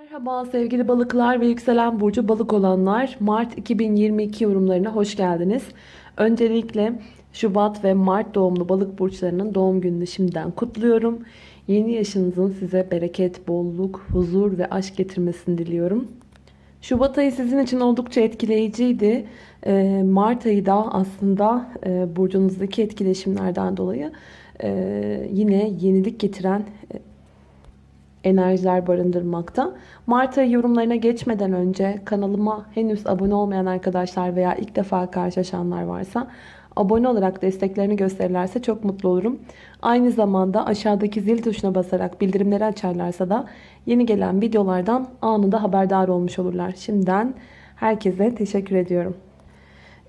Merhaba sevgili balıklar ve yükselen burcu balık olanlar. Mart 2022 yorumlarına hoş geldiniz. Öncelikle Şubat ve Mart doğumlu balık burçlarının doğum gününü şimdiden kutluyorum. Yeni yaşınızın size bereket, bolluk, huzur ve aşk getirmesini diliyorum. Şubat ayı sizin için oldukça etkileyiciydi. Ee, Mart ayı da aslında e, burcunuzdaki etkileşimlerden dolayı e, yine yenilik getiren e, enerjiler barındırmakta. Mart ayı yorumlarına geçmeden önce kanalıma henüz abone olmayan arkadaşlar veya ilk defa karşılaşanlar varsa abone olarak desteklerini gösterirlerse çok mutlu olurum. Aynı zamanda aşağıdaki zil tuşuna basarak bildirimleri açarlarsa da yeni gelen videolardan anında haberdar olmuş olurlar. Şimdiden herkese teşekkür ediyorum.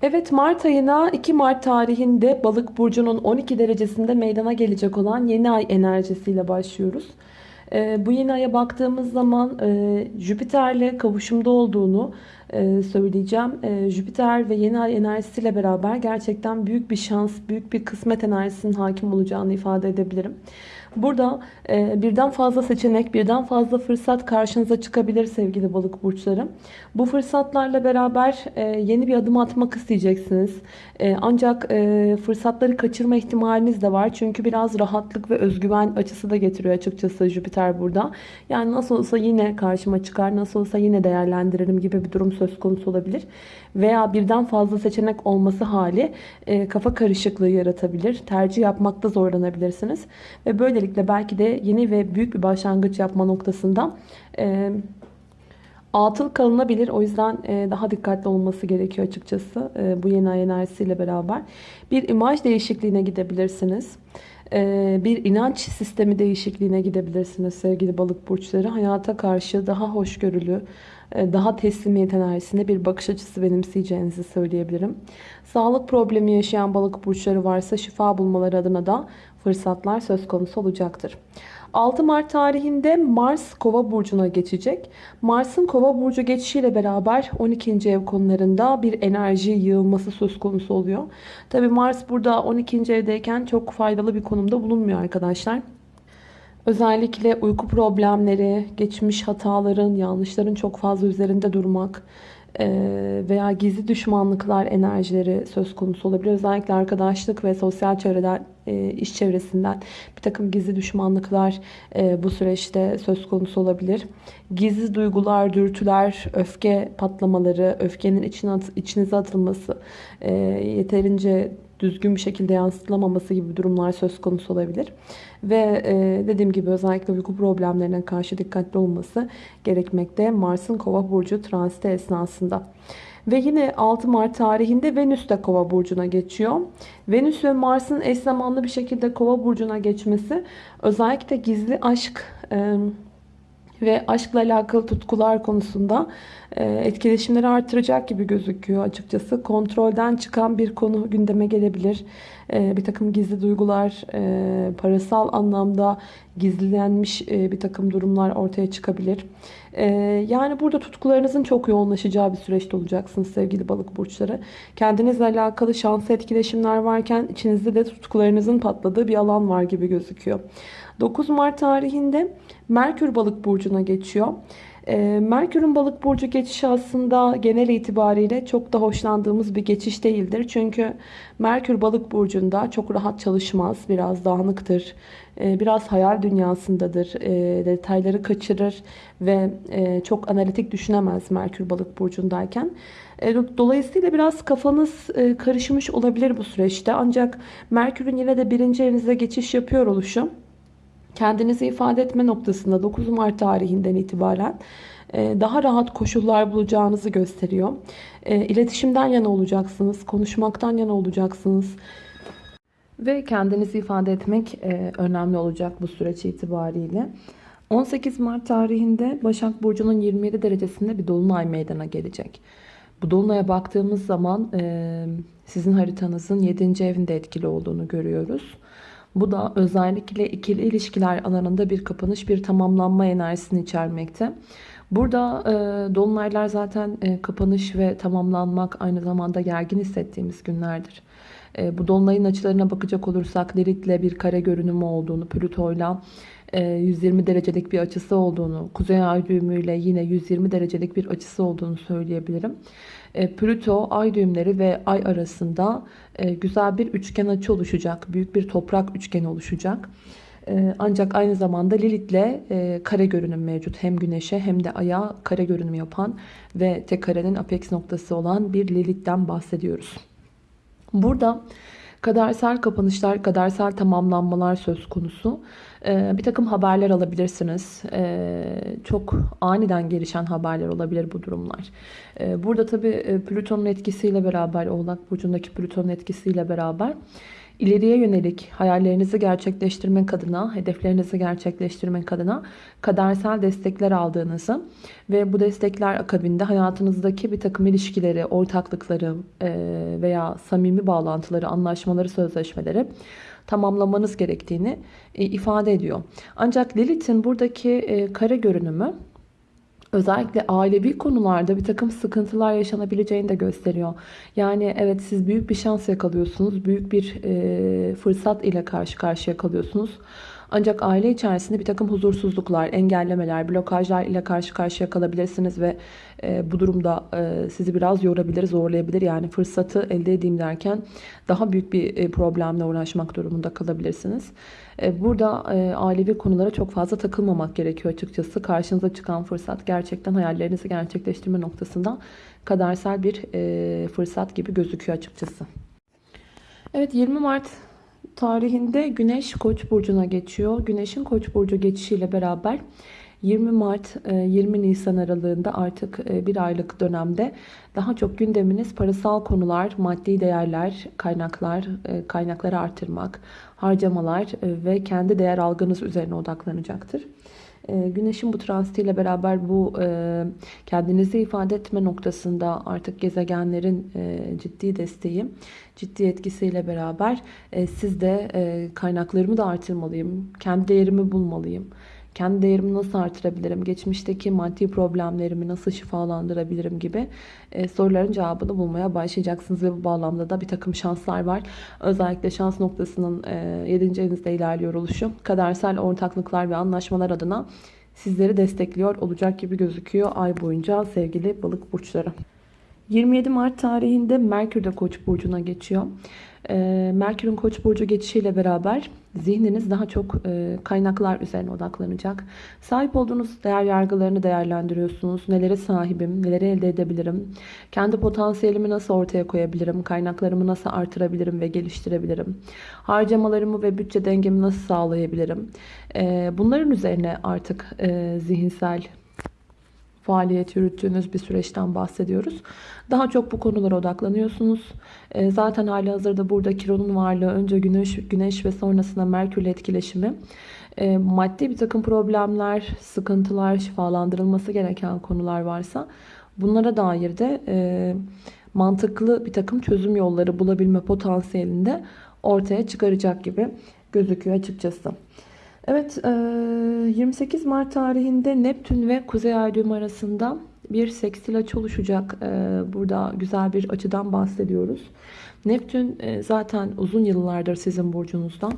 Evet Mart ayına 2 Mart tarihinde balık burcunun 12 derecesinde meydana gelecek olan yeni ay enerjisiyle başlıyoruz. Ee, bu yeni aya baktığımız zaman e, Jüpiter'le kavuşumda olduğunu söyleyeceğim. E, Jüpiter ve yeni ay enerjisiyle beraber gerçekten büyük bir şans, büyük bir kısmet enerjisinin hakim olacağını ifade edebilirim. Burada e, birden fazla seçenek, birden fazla fırsat karşınıza çıkabilir sevgili balık burçları. Bu fırsatlarla beraber e, yeni bir adım atmak isteyeceksiniz. E, ancak e, fırsatları kaçırma ihtimaliniz de var. Çünkü biraz rahatlık ve özgüven açısı da getiriyor açıkçası Jüpiter burada. Yani nasıl olsa yine karşıma çıkar, nasıl olsa yine değerlendiririm gibi bir durum söz konusu olabilir. Veya birden fazla seçenek olması hali e, kafa karışıklığı yaratabilir. Tercih yapmakta zorlanabilirsiniz. Ve böylelikle belki de yeni ve büyük bir başlangıç yapma noktasında e, atıl kalınabilir. O yüzden e, daha dikkatli olması gerekiyor açıkçası e, bu yeni ay enerjisiyle beraber. Bir imaj değişikliğine gidebilirsiniz. E, bir inanç sistemi değişikliğine gidebilirsiniz sevgili balık burçları. Hayata karşı daha hoşgörülü, daha teslimiyet enerjisinde bir bakış açısı benimseyeceğinizi söyleyebilirim. Sağlık problemi yaşayan balık burçları varsa şifa bulmaları adına da fırsatlar söz konusu olacaktır. 6 Mart tarihinde Mars Kova burcuna geçecek. Mars'ın Kova burcu geçişiyle beraber 12. ev konularında bir enerji yığılması söz konusu oluyor. Tabi Mars burada 12. evdeyken çok faydalı bir konumda bulunmuyor arkadaşlar. Özellikle uyku problemleri, geçmiş hataların, yanlışların çok fazla üzerinde durmak veya gizli düşmanlıklar enerjileri söz konusu olabilir. Özellikle arkadaşlık ve sosyal çevreden, iş çevresinden bir takım gizli düşmanlıklar bu süreçte söz konusu olabilir. Gizli duygular, dürtüler, öfke patlamaları, öfkenin içine içinize atılması, yeterince düzgün bir şekilde yansıtılamaması gibi durumlar söz konusu olabilir. Ve e, dediğim gibi özellikle uyku problemlerine karşı dikkatli olması gerekmekte Mars'ın kova burcu transiti esnasında. Ve yine 6 Mart tarihinde Venüs de Kova burcuna geçiyor. Venüs ve Mars'ın eş zamanlı bir şekilde Kova burcuna geçmesi özellikle gizli aşk e, ve aşkla alakalı tutkular konusunda e, etkileşimleri artıracak gibi gözüküyor açıkçası. Kontrolden çıkan bir konu gündeme gelebilir. E, bir takım gizli duygular, e, parasal anlamda gizlenmiş bir takım durumlar ortaya çıkabilir. Yani burada tutkularınızın çok yoğunlaşacağı bir süreçte olacaksınız sevgili balık burçları. Kendinizle alakalı şanslı etkileşimler varken içinizde de tutkularınızın patladığı bir alan var gibi gözüküyor. 9 Mart tarihinde Merkür balık burcuna geçiyor. Ee, Merkür'ün balık burcu geçişi aslında genel itibariyle çok da hoşlandığımız bir geçiş değildir. Çünkü Merkür balık burcunda çok rahat çalışmaz, biraz dağınıktır, ee, biraz hayal dünyasındadır, ee, detayları kaçırır ve e, çok analitik düşünemez Merkür balık burcundayken. Dolayısıyla biraz kafanız e, karışmış olabilir bu süreçte. Ancak Merkür'ün yine de birinci evinize geçiş yapıyor oluşu kendinizi ifade etme noktasında 9 Mart tarihinden itibaren e, daha rahat koşullar bulacağınızı gösteriyor. E, iletişimden yana olacaksınız, konuşmaktan yana olacaksınız. Ve kendinizi ifade etmek e, önemli olacak bu süreç itibariyle. 18 Mart tarihinde Başak Burcu'nun 27 derecesinde bir dolunay meydana gelecek. Bu dolunaya baktığımız zaman sizin haritanızın 7. evinde etkili olduğunu görüyoruz. Bu da özellikle ikili ilişkiler alanında bir kapanış, bir tamamlanma enerjisini içermekte. Burada e, dolunaylar zaten e, kapanış ve tamamlanmak aynı zamanda gergin hissettiğimiz günlerdir. E, bu dolunayın açılarına bakacak olursak Lilith'le bir kare görünümü olduğunu, Plüto'yla e, 120 derecelik bir açısı olduğunu, kuzey ay düğümüyle yine 120 derecelik bir açısı olduğunu söyleyebilirim. E, Plüto, ay düğümleri ve ay arasında e, güzel bir üçgen açı oluşacak. Büyük bir toprak üçgeni oluşacak. E, Ancak aynı zamanda Lilith'le kare görünüm mevcut. Hem güneşe hem de aya kare görünüm yapan ve tek karenin apex noktası olan bir Lilith'ten bahsediyoruz. Burada kadersel kapanışlar, kadersel tamamlanmalar söz konusu. Ee, bir takım haberler alabilirsiniz. Ee, çok aniden gelişen haberler olabilir bu durumlar. Ee, burada tabii e, Plüton'un etkisiyle beraber, Oğlak Burcu'ndaki Plüton'un etkisiyle beraber ileriye yönelik hayallerinizi gerçekleştirmek adına, hedeflerinizi gerçekleştirmek adına kadersel destekler aldığınızı ve bu destekler akabinde hayatınızdaki bir takım ilişkileri, ortaklıkları e, veya samimi bağlantıları, anlaşmaları, sözleşmeleri tamamlamanız gerektiğini e, ifade ediyor. Ancak Lilith'in buradaki e, kare görünümü özellikle ailevi konularda bir takım sıkıntılar yaşanabileceğini de gösteriyor. Yani evet siz büyük bir şans yakalıyorsunuz, büyük bir e, fırsat ile karşı karşıya kalıyorsunuz. Ancak aile içerisinde bir takım huzursuzluklar, engellemeler, blokajlar ile karşı karşıya kalabilirsiniz ve e, bu durumda e, sizi biraz yorabilir, zorlayabilir. Yani fırsatı elde edeyim derken daha büyük bir e, problemle uğraşmak durumunda kalabilirsiniz. E, burada e, ailevi konulara çok fazla takılmamak gerekiyor açıkçası. Karşınıza çıkan fırsat gerçekten hayallerinizi gerçekleştirme noktasında kadersel bir e, fırsat gibi gözüküyor açıkçası. Evet 20 Mart tarihinde Güneş Koç burcuna geçiyor. Güneşin Koç burcu geçişiyle beraber 20 Mart 20 Nisan aralığında artık bir aylık dönemde daha çok gündeminiz parasal konular, maddi değerler, kaynaklar, kaynakları artırmak, harcamalar ve kendi değer algınız üzerine odaklanacaktır. Güneşin bu transitiyle beraber bu kendinizi ifade etme noktasında artık gezegenlerin ciddi desteği, ciddi etkisiyle beraber siz de kaynaklarımı da artırmalıyım, kendi değerimi bulmalıyım kendi değerimi nasıl artırabilirim, geçmişteki maddi problemlerimi nasıl şifalandırabilirim gibi e, soruların cevabını bulmaya başlayacaksınız ve bu bağlamda da bir takım şanslar var. Özellikle şans noktasının e, 7. evinizde ilerliyor oluşu kadersel ortaklıklar ve anlaşmalar adına sizleri destekliyor olacak gibi gözüküyor ay boyunca sevgili balık burçları. 27 Mart tarihinde Merkür de Koç burcuna geçiyor. Ee, Merkür'ün Koç burcu geçişiyle beraber zihniniz daha çok e, kaynaklar üzerine odaklanacak. Sahip olduğunuz değer yargılarını değerlendiriyorsunuz. Nelere sahibim, neleri elde edebilirim, kendi potansiyelimi nasıl ortaya koyabilirim, kaynaklarımı nasıl artırabilirim ve geliştirebilirim, harcamalarımı ve bütçe dengemi nasıl sağlayabilirim. Ee, bunların üzerine artık e, zihinsel faaliyet yürüttüğünüz bir süreçten bahsediyoruz. Daha çok bu konulara odaklanıyorsunuz. E, zaten hali hazırda burada Kiron'un varlığı önce Güneş, Güneş ve sonrasında Merkür etkileşimi e, maddi bir takım problemler, sıkıntılar, şifalandırılması gereken konular varsa bunlara dair de e, mantıklı bir takım çözüm yolları bulabilme potansiyelinde ortaya çıkaracak gibi gözüküyor açıkçası. Evet 28 Mart tarihinde Neptün ve Kuzey Ay düğümü arasında bir sekstil açı oluşacak. Burada güzel bir açıdan bahsediyoruz. Neptün zaten uzun yıllardır sizin burcunuzda.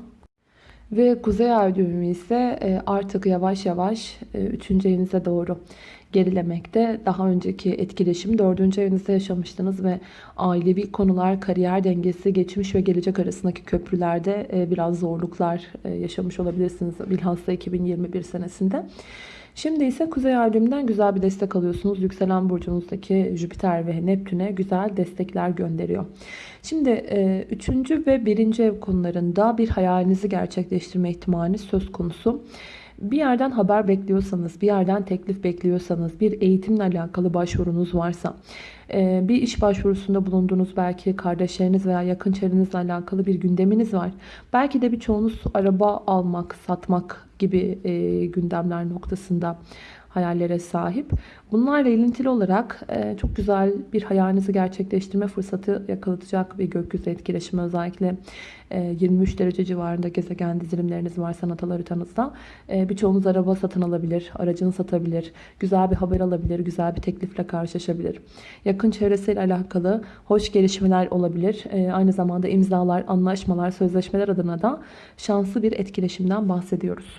Ve Kuzey Ay düğümü ise artık yavaş yavaş 3. evinize doğru gerilemekte. Daha önceki etkileşim 4. evinizde yaşamıştınız ve ailevi konular, kariyer dengesi, geçmiş ve gelecek arasındaki köprülerde e, biraz zorluklar e, yaşamış olabilirsiniz. Bilhassa 2021 senesinde. Şimdi ise Kuzey Ay düğümünden güzel bir destek alıyorsunuz. Yükselen burcunuzdaki Jüpiter ve Neptün'e güzel destekler gönderiyor. Şimdi e, üçüncü ve birinci ev konularında bir hayalinizi gerçekleştirme ihtimali söz konusu. Bir yerden haber bekliyorsanız, bir yerden teklif bekliyorsanız, bir eğitimle alakalı başvurunuz varsa, e, bir iş başvurusunda bulunduğunuz belki kardeşleriniz veya yakın çevrenizle alakalı bir gündeminiz var. Belki de birçoğunuz araba almak, satmak gibi e, gündemler noktasında hayallere sahip. Bunlarla ilintili olarak e, çok güzel bir hayalinizi gerçekleştirme fırsatı yakalatacak bir gökyüzü etkileşimi özellikle 23 e, derece civarında gezegen dizilimleriniz var sanat haritanızda. E, birçoğunuz araba satın alabilir, aracını satabilir, güzel bir haber alabilir, güzel bir teklifle karşılaşabilir. Yakın çevresiyle alakalı hoş gelişmeler olabilir. Aynı zamanda imzalar, anlaşmalar, sözleşmeler adına da şanslı bir etkileşimden bahsediyoruz.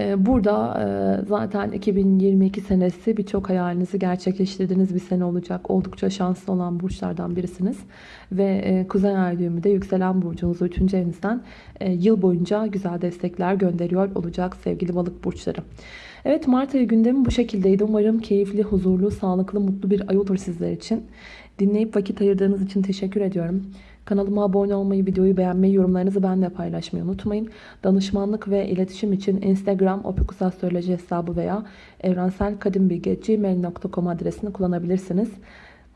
Ee, Burada e, zaten 2022 senesi birçok hayalinizi gerçekleştirdiğiniz bir sene olacak. Oldukça şanslı olan burçlardan birisiniz. Ve e, Kuzey Ay düğümü de yükselen burcunuzu 3. evinizden e, yıl boyunca güzel destekler gönderiyor olacak sevgili balık burçları. Evet Mart ayı gündemi bu şekildeydi. Umarım keyifli, huzurlu, sağlıklı, mutlu bir ay olur sizler için. Dinleyip vakit ayırdığınız için teşekkür ediyorum. Kanalıma abone olmayı, videoyu beğenmeyi, yorumlarınızı benimle paylaşmayı unutmayın. Danışmanlık ve iletişim için Instagram opikusastroloji hesabı veya evrenselkadimbilgi.gmail.com adresini kullanabilirsiniz.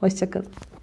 Hoşçakalın.